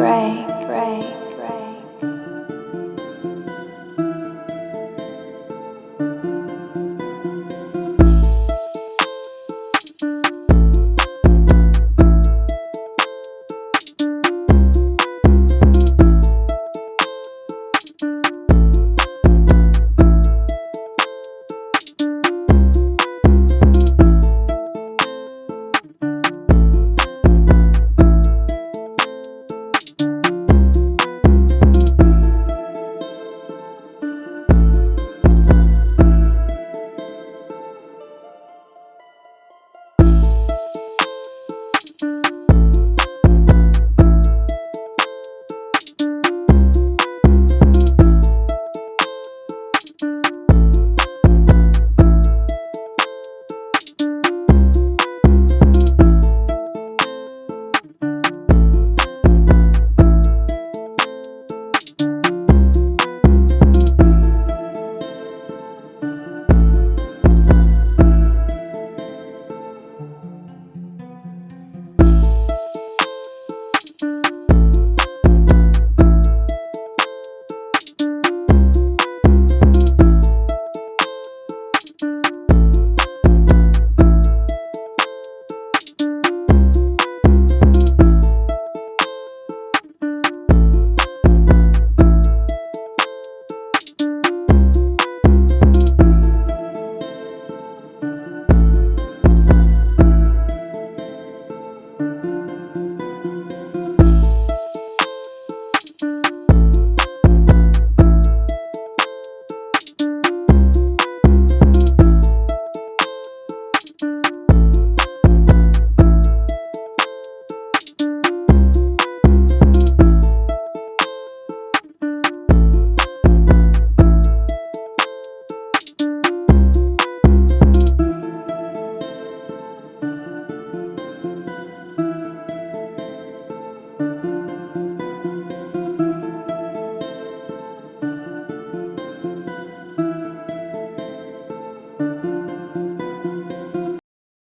Pray.